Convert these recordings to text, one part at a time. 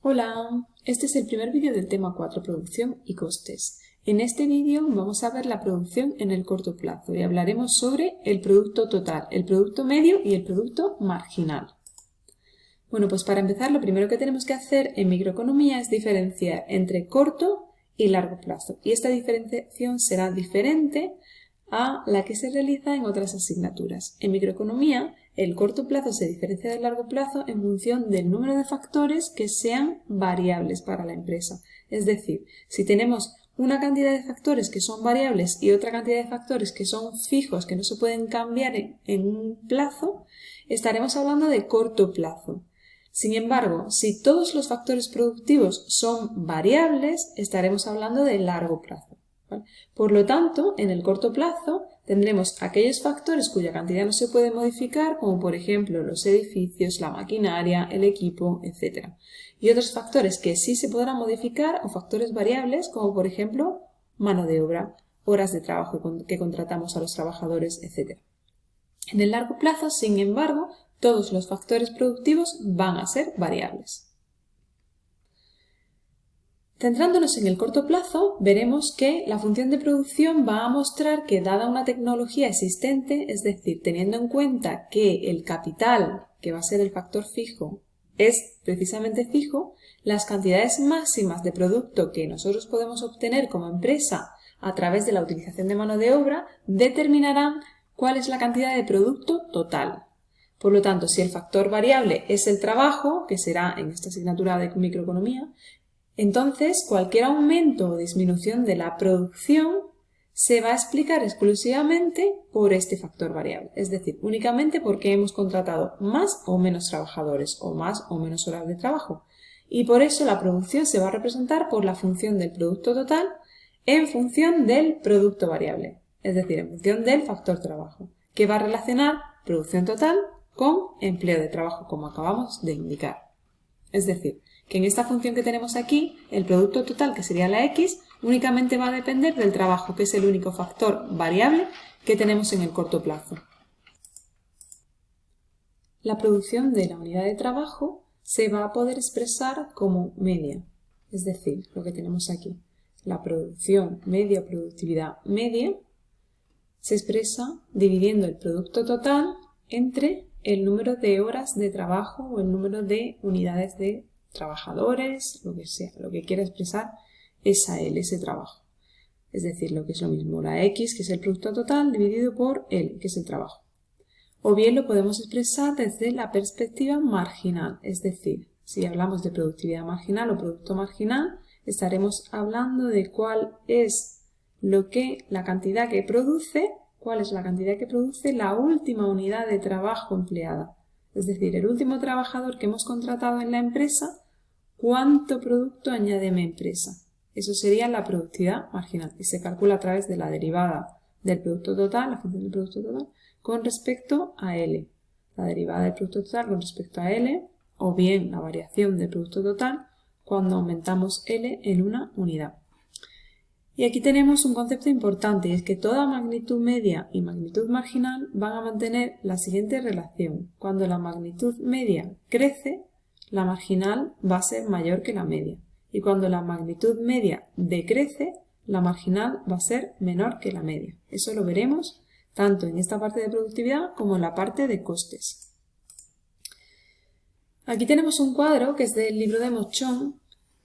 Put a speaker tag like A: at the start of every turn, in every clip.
A: Hola, este es el primer vídeo del tema 4, producción y costes. En este vídeo vamos a ver la producción en el corto plazo y hablaremos sobre el producto total, el producto medio y el producto marginal. Bueno, pues para empezar lo primero que tenemos que hacer en microeconomía es diferenciar entre corto y largo plazo. Y esta diferenciación será diferente a la que se realiza en otras asignaturas. En microeconomía, el corto plazo se diferencia del largo plazo en función del número de factores que sean variables para la empresa. Es decir, si tenemos una cantidad de factores que son variables y otra cantidad de factores que son fijos, que no se pueden cambiar en, un plazo, estaremos hablando de corto plazo. Sin embargo, si todos los factores productivos son variables, estaremos hablando de largo plazo. Por lo tanto, en el corto plazo tendremos aquellos factores cuya cantidad no se puede modificar, como por ejemplo los edificios, la maquinaria, el equipo, etc. Y otros factores que sí se podrán modificar o factores variables, como por ejemplo mano de obra, horas de trabajo que contratamos a los trabajadores, etc. En el largo plazo, sin embargo, todos los factores productivos van a ser variables. Centrándonos en el corto plazo, veremos que la función de producción va a mostrar que dada una tecnología existente, es decir, teniendo en cuenta que el capital, que va a ser el factor fijo, es precisamente fijo, las cantidades máximas de producto que nosotros podemos obtener como empresa a través de la utilización de mano de obra determinarán cuál es la cantidad de producto total. Por lo tanto, si el factor variable es el trabajo, que será en esta asignatura de microeconomía, entonces, cualquier aumento o disminución de la producción se va a explicar exclusivamente por este factor variable, es decir, únicamente porque hemos contratado más o menos trabajadores o más o menos horas de trabajo. Y por eso la producción se va a representar por la función del producto total en función del producto variable, es decir, en función del factor trabajo, que va a relacionar producción total con empleo de trabajo, como acabamos de indicar. Es decir, que en esta función que tenemos aquí, el producto total, que sería la x, únicamente va a depender del trabajo, que es el único factor variable que tenemos en el corto plazo. La producción de la unidad de trabajo se va a poder expresar como media, es decir, lo que tenemos aquí. La producción media, productividad media, se expresa dividiendo el producto total entre el número de horas de trabajo o el número de unidades de trabajadores, lo que sea, lo que quiera expresar esa L, ese trabajo. Es decir, lo que es lo mismo, la X, que es el producto total, dividido por L, que es el trabajo. O bien lo podemos expresar desde la perspectiva marginal, es decir, si hablamos de productividad marginal o producto marginal, estaremos hablando de cuál es lo que la cantidad que produce, cuál es la cantidad que produce la última unidad de trabajo empleada. Es decir, el último trabajador que hemos contratado en la empresa, ¿cuánto producto añade mi empresa? Eso sería la productividad marginal y se calcula a través de la derivada del producto total, la función del producto total, con respecto a L. La derivada del producto total con respecto a L o bien la variación del producto total cuando aumentamos L en una unidad. Y aquí tenemos un concepto importante y es que toda magnitud media y magnitud marginal van a mantener la siguiente relación. Cuando la magnitud media crece, la marginal va a ser mayor que la media. Y cuando la magnitud media decrece, la marginal va a ser menor que la media. Eso lo veremos tanto en esta parte de productividad como en la parte de costes. Aquí tenemos un cuadro que es del libro de Mochón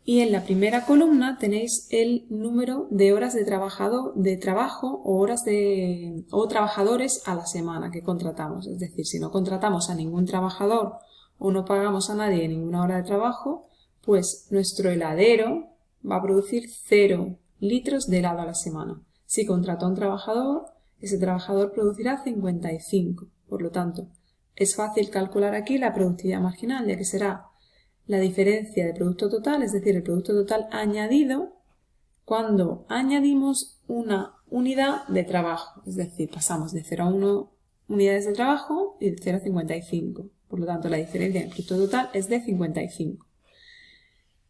A: y en la primera columna tenéis el número de horas de, de trabajo o horas de, o trabajadores a la semana que contratamos. Es decir, si no contratamos a ningún trabajador o no pagamos a nadie ninguna hora de trabajo, pues nuestro heladero va a producir 0 litros de helado a la semana. Si contrató a un trabajador, ese trabajador producirá 55. Por lo tanto, es fácil calcular aquí la productividad marginal, ya que será la diferencia de producto total, es decir, el producto total añadido, cuando añadimos una unidad de trabajo. Es decir, pasamos de 0 a 1 unidades de trabajo y de 0 a 55. Por lo tanto, la diferencia del producto total es de 55.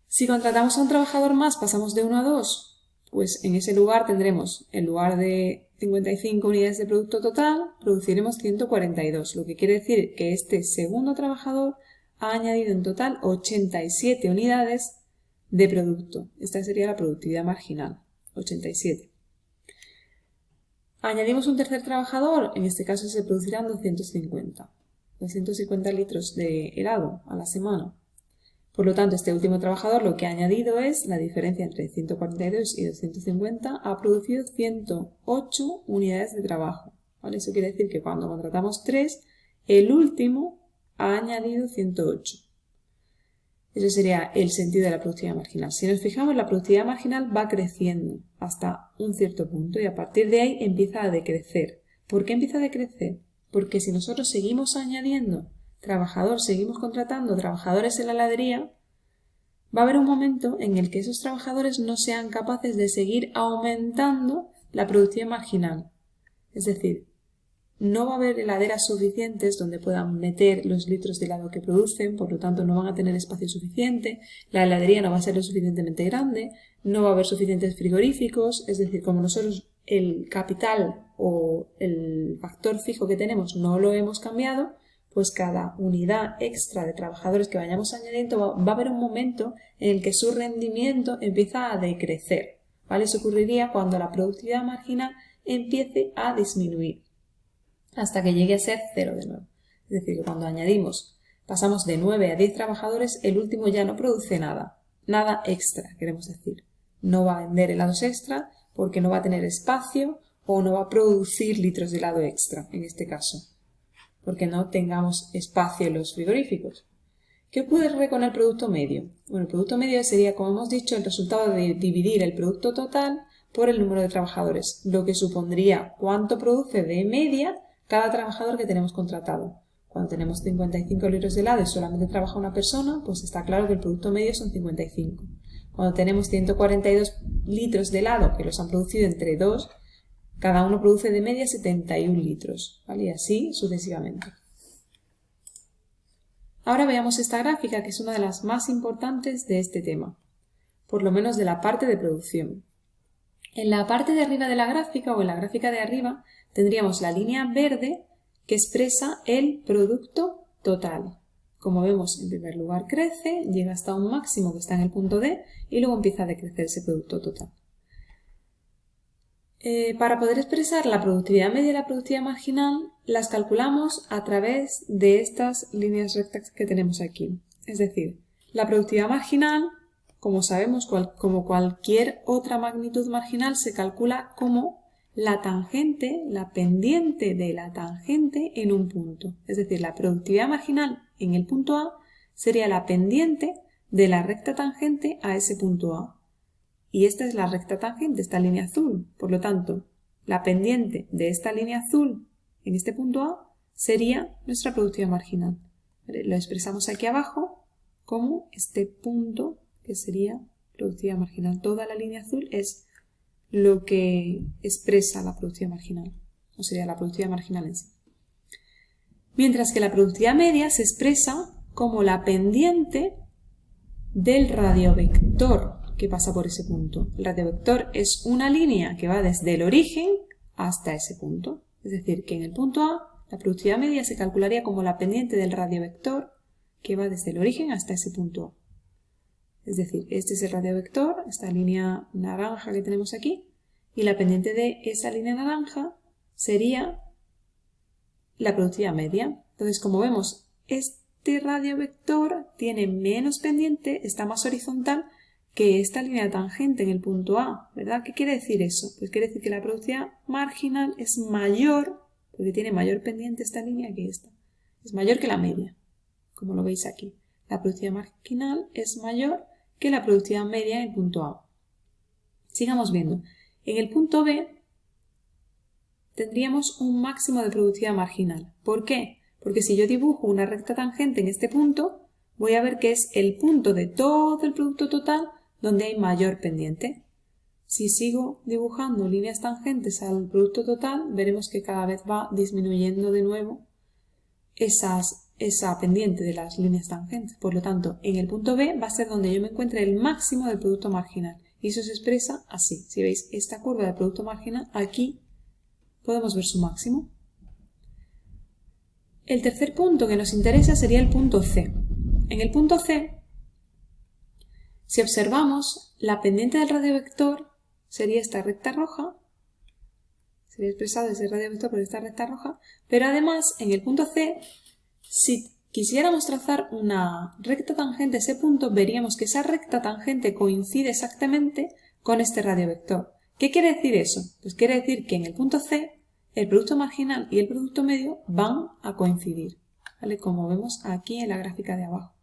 A: Si contratamos a un trabajador más, pasamos de 1 a 2, pues en ese lugar tendremos, en lugar de 55 unidades de producto total, produciremos 142, lo que quiere decir que este segundo trabajador ha añadido en total 87 unidades de producto. Esta sería la productividad marginal, 87. Añadimos un tercer trabajador, en este caso se producirán 250. 250 litros de helado a la semana. Por lo tanto, este último trabajador lo que ha añadido es la diferencia entre 142 y 250 ha producido 108 unidades de trabajo. Eso quiere decir que cuando contratamos 3, el último ha añadido 108. Ese sería el sentido de la productividad marginal. Si nos fijamos, la productividad marginal va creciendo hasta un cierto punto y a partir de ahí empieza a decrecer. ¿Por qué empieza a decrecer? Porque si nosotros seguimos añadiendo trabajadores, seguimos contratando trabajadores en la heladería, va a haber un momento en el que esos trabajadores no sean capaces de seguir aumentando la productividad marginal. Es decir, no va a haber heladeras suficientes donde puedan meter los litros de helado que producen, por lo tanto no van a tener espacio suficiente, la heladería no va a ser lo suficientemente grande, no va a haber suficientes frigoríficos, es decir, como nosotros el capital o el factor fijo que tenemos no lo hemos cambiado, pues cada unidad extra de trabajadores que vayamos añadiendo va, a haber un momento en el que su rendimiento empieza a decrecer. ¿vale? Eso ocurriría cuando la productividad marginal empiece a disminuir hasta que llegue a ser cero de nuevo. Es decir, que cuando añadimos, pasamos de 9 a 10 trabajadores, el último ya no produce nada, nada extra, queremos decir. No va a vender helados extra porque no va a tener espacio o no va a producir litros de helado extra, en este caso, porque no tengamos espacio en los frigoríficos. ¿Qué ocurre con el producto medio? Bueno, el producto medio sería, como hemos dicho, el resultado de dividir el producto total por el número de trabajadores, lo que supondría cuánto produce de media cada trabajador que tenemos contratado. Cuando tenemos 55 litros de helado y solamente trabaja una persona, pues está claro que el producto medio son 55. Cuando tenemos 142 litros de helado que los han producido entre dos, cada uno produce de media 71 litros. Y así sucesivamente. Ahora veamos esta gráfica, que es una de las más importantes de este tema, por lo menos de la parte de producción. En la parte de arriba de la gráfica o en la gráfica de arriba tendríamos la línea verde que expresa el producto total. Como vemos, en primer lugar crece, llega hasta un máximo que está en el punto D y luego empieza a decrecer ese producto total. Eh, para poder expresar la productividad media y la productividad marginal, las calculamos a través de estas líneas rectas que tenemos aquí. Es decir, la productividad marginal, como sabemos, como cualquier otra magnitud marginal, se calcula como la tangente, la pendiente de la tangente en un punto. Es decir, la productividad marginal en el punto A sería la pendiente de la recta tangente a ese punto A. Y esta es la recta tangente, esta línea azul. Por lo tanto, la pendiente de esta línea azul en este punto A sería nuestra productividad marginal. Lo expresamos aquí abajo como este punto que sería productividad marginal. Toda la línea azul es lo que expresa la productividad marginal, o sería la productividad marginal en sí. Mientras que la productividad media se expresa como la pendiente del radiovector que pasa por ese punto. El radiovector es una línea que va desde el origen hasta ese punto. Es decir, que en el punto A la productividad media se calcularía como la pendiente del radiovector que va desde el origen hasta ese punto A. Es decir, este es el radiovector, esta línea naranja que tenemos aquí, y la pendiente de esa línea naranja sería la productividad media. Entonces, como vemos, este radiovector tiene menos pendiente, está más horizontal que esta línea tangente en el punto A, ¿verdad? ¿Qué quiere decir eso? Pues quiere decir que la productividad marginal es mayor, porque tiene mayor pendiente esta línea que esta. Es mayor que la media, como lo veis aquí. La productividad marginal es mayor que la productividad media en el punto A. Sigamos viendo. En el punto B tendríamos un máximo de productividad marginal. ¿Por qué? Porque si yo dibujo una recta tangente en este punto, voy a ver que es el punto de todo el producto total donde hay mayor pendiente. Si sigo dibujando líneas tangentes al producto total, veremos que cada vez va disminuyendo de nuevo esas esa pendiente de las líneas tangentes. Por lo tanto, en el punto B va a ser donde yo me encuentre el máximo del producto marginal. Y eso se expresa así. Si veis esta curva de producto marginal, aquí podemos ver su máximo. El tercer punto que nos interesa sería el punto C. En el punto C, si observamos, la pendiente del radiovector sería esta recta roja, sería expresado ese radiovector por esta recta roja, pero además en el punto C, si quisiéramos trazar una recta tangente a ese punto, veríamos que esa recta tangente coincide exactamente con este radiovector. ¿Qué quiere decir eso? Pues quiere decir que en el punto C el producto marginal y el producto medio van a coincidir, como vemos aquí en la gráfica de abajo.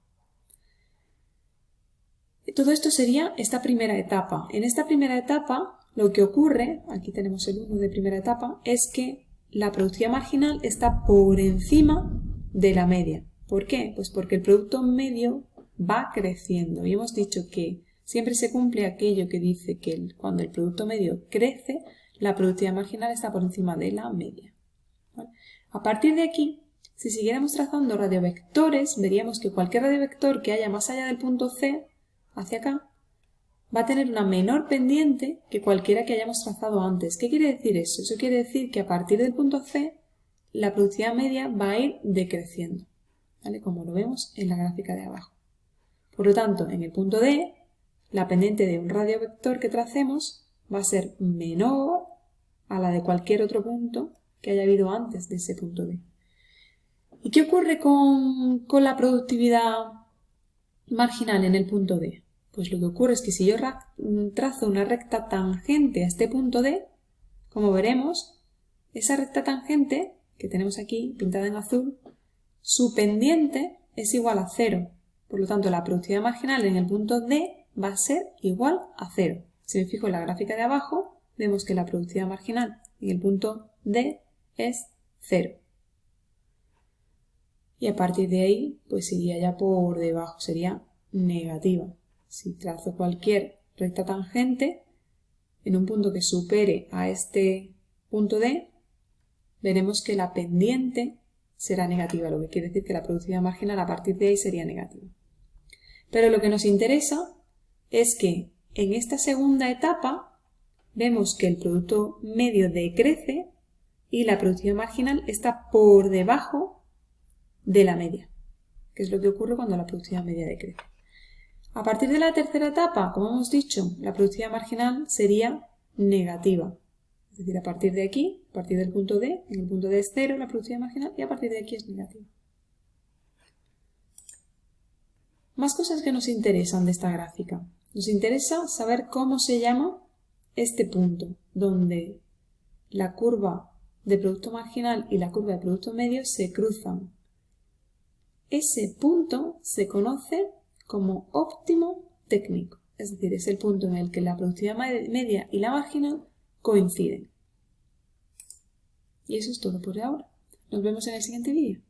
A: Todo esto sería esta primera etapa. En esta primera etapa lo que ocurre, aquí tenemos el 1 de primera etapa, es que la productividad marginal está por encima de la media. ¿Por qué? Pues porque el producto medio va creciendo y hemos dicho que siempre se cumple aquello que dice que cuando el producto medio crece, la productividad marginal está por encima de la media. A partir de aquí, si siguiéramos trazando radiovectores, veríamos que cualquier radiovector que haya más allá del punto C, hacia acá, va a tener una menor pendiente que cualquiera que hayamos trazado antes. ¿Qué quiere decir eso? Eso quiere decir que a partir del punto C, la productividad media va a ir decreciendo, ¿vale? como lo vemos en la gráfica de abajo. Por lo tanto, en el punto D, la pendiente de un radiovector que tracemos va a ser menor a la de cualquier otro punto que haya habido antes de ese punto D. ¿Y qué ocurre con, la productividad marginal en el punto D? Pues lo que ocurre es que si yo trazo una recta tangente a este punto D, como veremos, esa recta tangente que tenemos aquí pintada en azul, su pendiente es igual a cero. Por lo tanto, la productividad marginal en el punto D va a ser igual a cero. Si me fijo en la gráfica de abajo, vemos que la productividad marginal en el punto D es 0. Y a partir de ahí, pues iría ya por debajo, sería negativa. Si trazo cualquier recta tangente en un punto que supere a este punto D, veremos que la pendiente será negativa, lo que quiere decir que la productividad marginal a partir de ahí sería negativa. Pero lo que nos interesa es que en esta segunda etapa vemos que el producto medio decrece y la productividad marginal está por debajo de la media, que es lo que ocurre cuando la productividad media decrece. A partir de la tercera etapa, como hemos dicho, la productividad marginal sería negativa. Es decir, a partir de aquí, a partir del punto D, en el punto D es cero la productividad marginal y a partir de aquí es negativa. Más cosas que nos interesan de esta gráfica. Nos interesa saber cómo se llama este punto, donde la curva de producto marginal y la curva de producto medio se cruzan. Ese punto se conoce como óptimo técnico, es decir, es el punto en el que la productividad media y la marginal coinciden. Y eso es todo por ahora. Nos vemos en el siguiente vídeo.